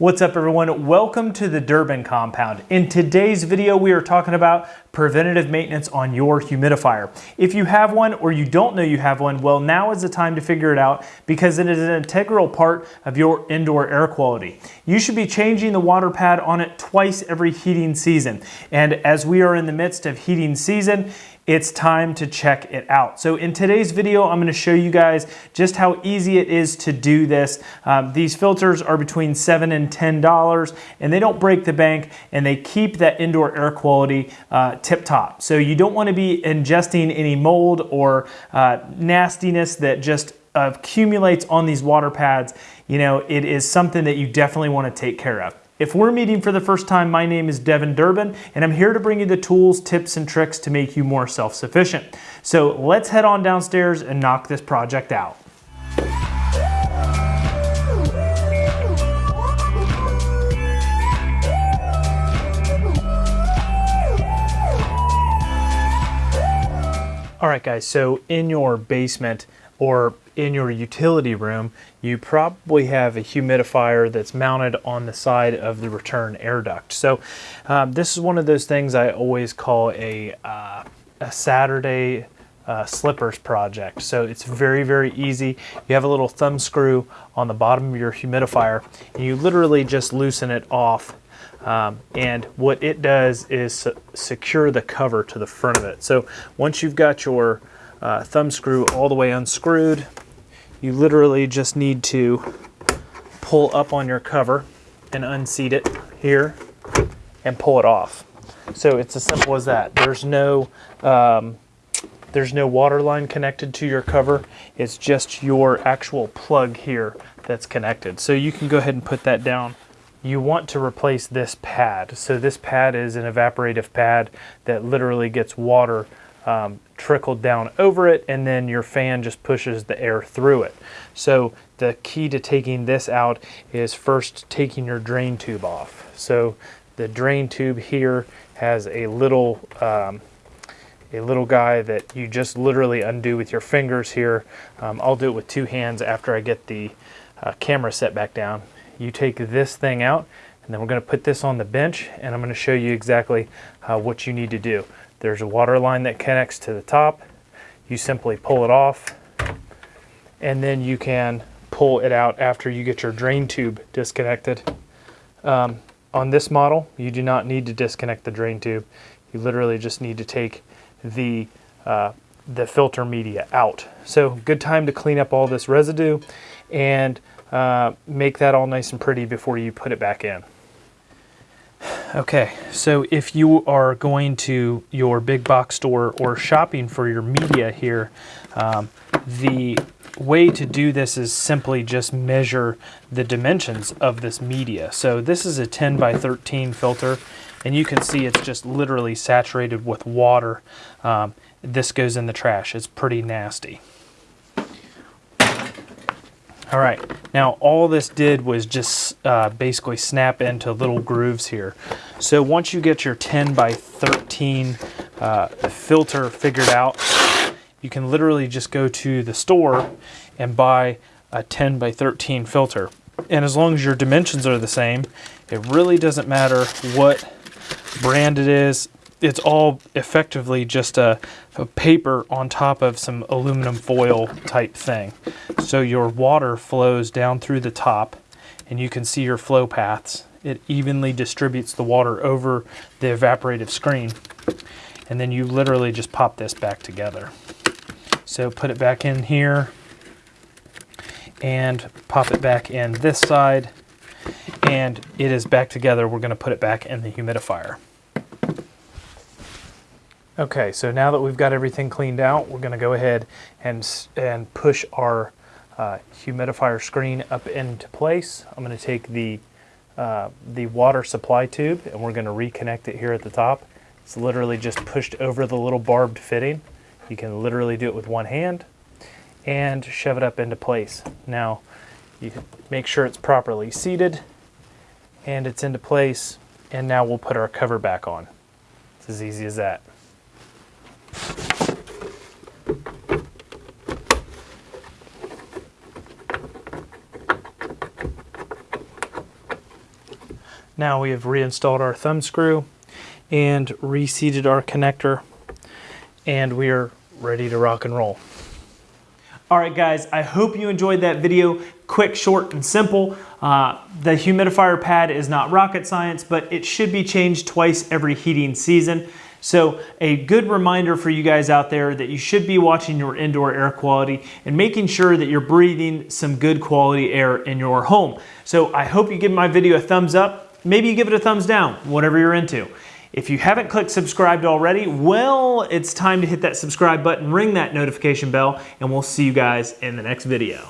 What's up everyone? Welcome to the Durbin compound. In today's video, we are talking about preventative maintenance on your humidifier. If you have one or you don't know you have one, well now is the time to figure it out because it is an integral part of your indoor air quality. You should be changing the water pad on it twice every heating season. And as we are in the midst of heating season, it's time to check it out. So in today's video, I'm gonna show you guys just how easy it is to do this. Um, these filters are between seven and $10 and they don't break the bank and they keep that indoor air quality uh, tip top. So you don't wanna be ingesting any mold or uh, nastiness that just accumulates on these water pads. You know, it is something that you definitely wanna take care of. If we're meeting for the first time, my name is Devin Durbin, and I'm here to bring you the tools, tips, and tricks to make you more self-sufficient. So let's head on downstairs and knock this project out. All right, guys, so in your basement or in your utility room, you probably have a humidifier that's mounted on the side of the return air duct. So um, this is one of those things I always call a, uh, a Saturday uh, slippers project. So it's very, very easy. You have a little thumb screw on the bottom of your humidifier and you literally just loosen it off um, and what it does is secure the cover to the front of it. So once you've got your uh, thumb screw all the way unscrewed, you literally just need to pull up on your cover and unseat it here and pull it off. So it's as simple as that. There's no um, there's no water line connected to your cover. It's just your actual plug here that's connected. So you can go ahead and put that down you want to replace this pad. So this pad is an evaporative pad that literally gets water um, trickled down over it and then your fan just pushes the air through it. So the key to taking this out is first taking your drain tube off. So the drain tube here has a little um, a little guy that you just literally undo with your fingers here. Um, I'll do it with two hands after I get the uh, camera set back down you take this thing out and then we're going to put this on the bench and I'm going to show you exactly uh, what you need to do. There's a water line that connects to the top. You simply pull it off and then you can pull it out after you get your drain tube disconnected. Um, on this model, you do not need to disconnect the drain tube. You literally just need to take the uh, the filter media out. So good time to clean up all this residue and uh, make that all nice and pretty before you put it back in. Okay, so if you are going to your big box store or shopping for your media here, um, the way to do this is simply just measure the dimensions of this media. So this is a 10 by 13 filter, and you can see it's just literally saturated with water. Um, this goes in the trash. It's pretty nasty. All right, now all this did was just uh, basically snap into little grooves here. So once you get your 10 by 13 uh, filter figured out, you can literally just go to the store and buy a 10 by 13 filter. And as long as your dimensions are the same, it really doesn't matter what brand it is, it's all effectively just a, a, paper on top of some aluminum foil type thing. So your water flows down through the top and you can see your flow paths. It evenly distributes the water over the evaporative screen. And then you literally just pop this back together. So put it back in here and pop it back in this side and it is back together. We're going to put it back in the humidifier. Okay, so now that we've got everything cleaned out, we're going to go ahead and, and push our uh, humidifier screen up into place. I'm going to take the, uh, the water supply tube and we're going to reconnect it here at the top. It's literally just pushed over the little barbed fitting. You can literally do it with one hand and shove it up into place. Now, you make sure it's properly seated and it's into place and now we'll put our cover back on. It's as easy as that. Now we have reinstalled our thumb screw and reseated our connector and we are ready to rock and roll. All right, guys, I hope you enjoyed that video. Quick, short, and simple. Uh, the humidifier pad is not rocket science, but it should be changed twice every heating season. So a good reminder for you guys out there that you should be watching your indoor air quality and making sure that you're breathing some good quality air in your home. So I hope you give my video a thumbs up. Maybe you give it a thumbs down, whatever you're into. If you haven't clicked subscribed already, well, it's time to hit that subscribe button, ring that notification bell, and we'll see you guys in the next video.